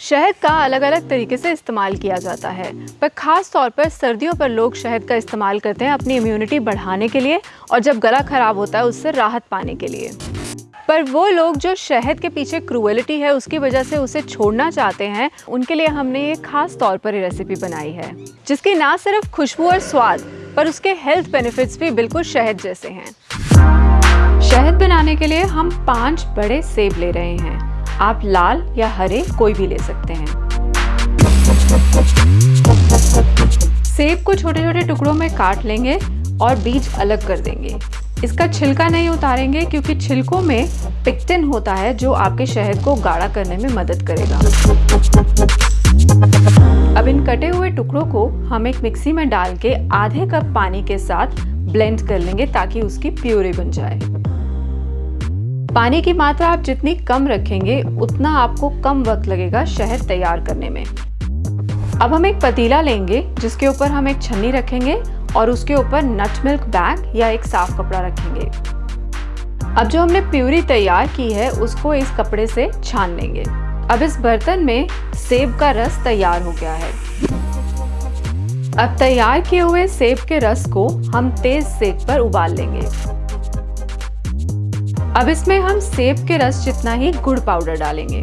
शहद का अलग अलग तरीके से इस्तेमाल किया जाता है। पर ख़ास तौर पर सर्दियों पर लोग शहद का इस्तेमाल करते हैं अपनी इम्यूनिटी बढ़ाने के लिए और जब गला ख़राब होता है उससे राहत पाने के लिए। पर वो लोग जो शहद के पीछे क्रूएलिटी है उसकी वजह से उसे छोड़ना चाहते हैं, उनके लिए हमने ये खास तौर पर रेसिपी बनाई है, जिसकी ना सिर्फ़ खुशबू और स्वाद, पर उसके हेल्थ बेनिफिट्स भी बिल्कुल शहद जैसे हैं। शहद बनाने के लिए हम पाँच बड़े सेब ले रहे हैं। आप लाल या हरे कोई भी ले सकते हैं। सेब को छोटे छोटे टुकड़ों में काट लेंगे और बीज अलग कर देंगे। इसका छिलका नहीं उतारेंगे क्योंकि छिलकों में पिक्टिन होता है जो आपके शहद को गाढ़ा करने में मदद करेगा। अब इन कटे हुए टुकड़ों को हम एक मिक्सी में डाल के आधे कप पानी के साथ ब्लेंड कर लेंगे ताकि उसकी प्यूरी बन जाए। पानी की मात्रा आप जितनी कम रखेंगे, उतना आपको कम वक्त लगेगा शहद तैयार करने में। अब हम एक पतीला लेंगे, जिसके ऊपर हम एक छन्नी रखेंगे और उसके ऊपर नट मिल्क बैग या एक साफ़ कपड़ा रखेंगे। अब जो हमने प्यूरी तैयार की है, उसको इस कपड़े से छान लेंगे। अब इस बर्तन में सेब का रस तैयार हो गया है। अब तैयार किए हुए सेब के रस को हम तेज सेक पर उबाल लेंगे। अब इसमें हम सेब के रस जितना ही गुड़ पाउडर डालेंगे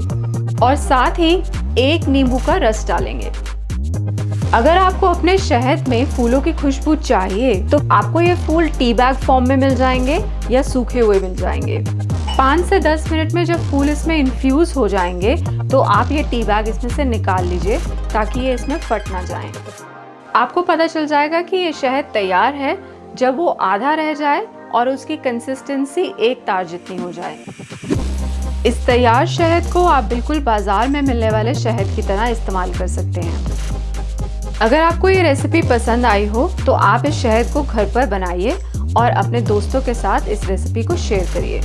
और साथ ही एक नींबू का रस डालेंगे। अगर आपको अपने शहद में फूलों की खुशबू चाहिए तो आपको ये फूल टी बैग फॉर्म में मिल जाएँगे या सूखे हुए मिल जाएँगे। पाँच से दस मिनट में जब फूल इसमें इन्फ्यूज हो जाएँगे तो आप ये टी बैग इसमें से निकाल लीजिए ताकि ये इसमें फट ना जाए। आपको पता चल जाएगा कि ये शहद तैयार है। जब वो आधा रह जाए और उसकी कंसिस्टेंसी एक तार जितनी हो जाए। इस तैयार शहद को आप बिल्कुल बाज़ार में मिलने वाले शहद की तरह इस्तेमाल कर सकते हैं। अगर आपको ये रेसिपी पसंद आई हो तो आप इस शहद को घर पर बनाइए और अपने दोस्तों के साथ इस रेसिपी को शेयर करिए।